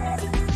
Bye.